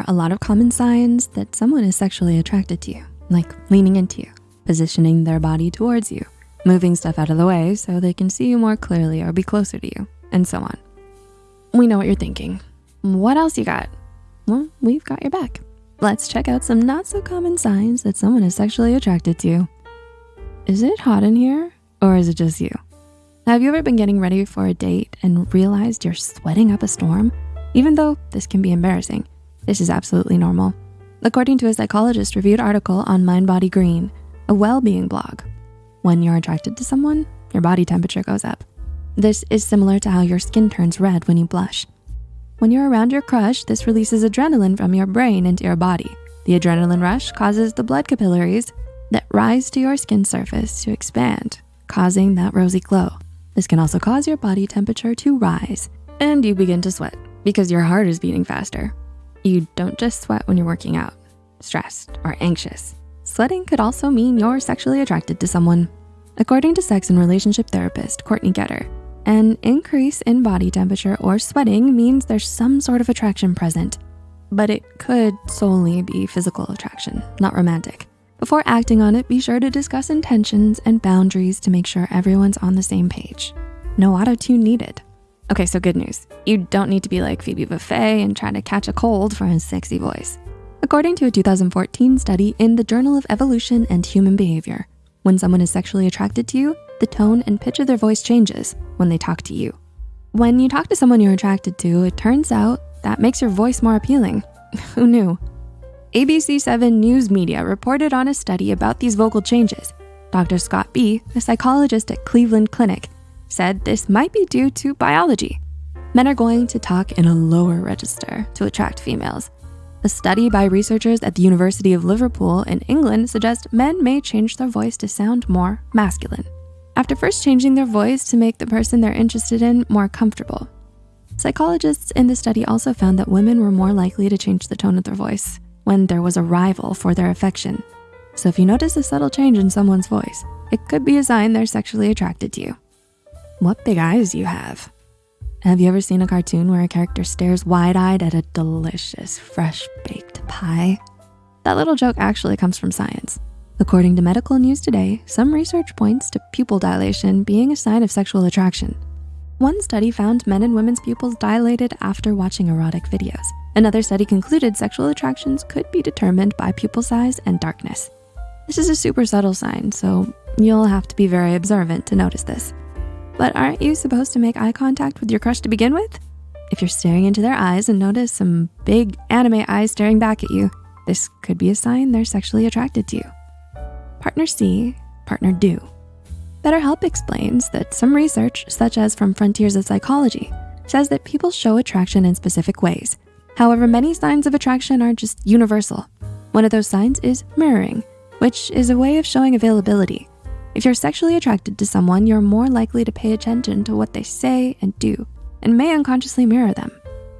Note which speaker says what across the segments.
Speaker 1: are a lot of common signs that someone is sexually attracted to you, like leaning into you, positioning their body towards you, moving stuff out of the way so they can see you more clearly or be closer to you, and so on. We know what you're thinking. What else you got? Well, we've got your back. Let's check out some not so common signs that someone is sexually attracted to you. Is it hot in here or is it just you? Have you ever been getting ready for a date and realized you're sweating up a storm? Even though this can be embarrassing, this is absolutely normal. According to a psychologist reviewed article on Mind Body Green, a well-being blog, when you're attracted to someone, your body temperature goes up. This is similar to how your skin turns red when you blush. When you're around your crush, this releases adrenaline from your brain into your body. The adrenaline rush causes the blood capillaries that rise to your skin surface to expand, causing that rosy glow. This can also cause your body temperature to rise and you begin to sweat because your heart is beating faster. You don't just sweat when you're working out, stressed or anxious. Sweating could also mean you're sexually attracted to someone. According to sex and relationship therapist Courtney Geter, an increase in body temperature or sweating means there's some sort of attraction present, but it could solely be physical attraction, not romantic. Before acting on it, be sure to discuss intentions and boundaries to make sure everyone's on the same page. No auto-tune needed. Okay, so good news. You don't need to be like Phoebe Buffay and try to catch a cold for his sexy voice. According to a 2014 study in the Journal of Evolution and Human Behavior, when someone is sexually attracted to you, the tone and pitch of their voice changes when they talk to you. When you talk to someone you're attracted to, it turns out that makes your voice more appealing. Who knew? ABC7 News Media reported on a study about these vocal changes. Dr. Scott Bea, a psychologist at Cleveland Clinic, said this might be due to biology. Men are going to talk in a lower register to attract females. A study by researchers at the University of Liverpool in England suggests men may change their voice to sound more masculine after first changing their voice to make the person they're interested in more comfortable. Psychologists in the study also found that women were more likely to change the tone of their voice when there was a rival for their affection. So if you notice a subtle change in someone's voice, it could be a sign they're sexually attracted to you. What big eyes you have. Have you ever seen a cartoon where a character stares wide-eyed at a delicious, fresh-baked pie? That little joke actually comes from science. According to Medical News Today, some research points to pupil dilation being a sign of sexual attraction. One study found men and women's pupils dilated after watching erotic videos. Another study concluded sexual attractions could be determined by pupil size and darkness. This is a super subtle sign, so you'll have to be very observant to notice this. But aren't you supposed to make eye contact with your crush to begin with? If you're staring into their eyes and notice some big anime eyes staring back at you, this could be a sign they're sexually attracted to you. Partner see, partner do. BetterHelp explains that some research, such as from Frontiers of Psychology, says that people show attraction in specific ways. However, many signs of attraction are just universal. One of those signs is mirroring, which is a way of showing availability. If you're sexually attracted to someone, you're more likely to pay attention to what they say and do, and may unconsciously mirror them.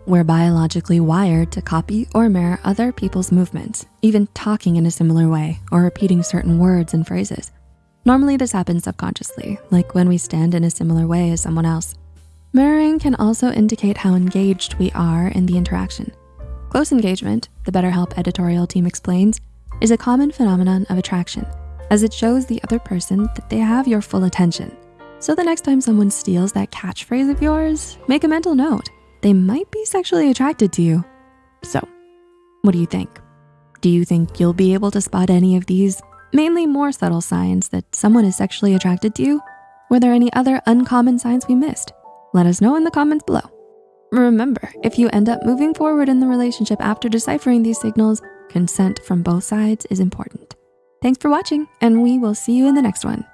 Speaker 1: We're biologically wired to copy or mirror other people's movements, even talking in a similar way or repeating certain words and phrases. Normally this happens subconsciously, like when we stand in a similar way as someone else. Mirroring can also indicate how engaged we are in the interaction. Close engagement, the BetterHelp editorial team explains, is a common phenomenon of attraction as it shows the other person that they have your full attention. So the next time someone steals that catchphrase of yours, make a mental note they might be sexually attracted to you. So what do you think? Do you think you'll be able to spot any of these mainly more subtle signs that someone is sexually attracted to you? Were there any other uncommon signs we missed? Let us know in the comments below. Remember, if you end up moving forward in the relationship after deciphering these signals, consent from both sides is important. Thanks for watching and we will see you in the next one.